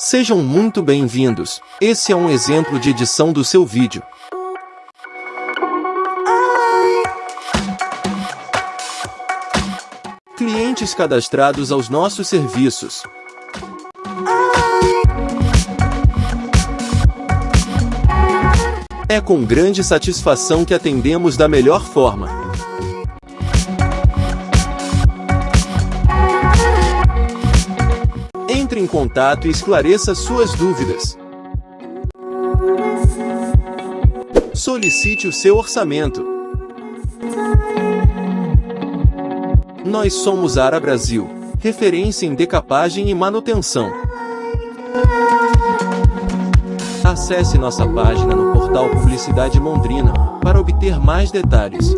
Sejam muito bem-vindos. Esse é um exemplo de edição do seu vídeo. Clientes cadastrados aos nossos serviços. É com grande satisfação que atendemos da melhor forma. Entre em contato e esclareça suas dúvidas. Solicite o seu orçamento. Nós somos Ara Brasil, referência em decapagem e manutenção. Acesse nossa página no portal Publicidade Londrina para obter mais detalhes.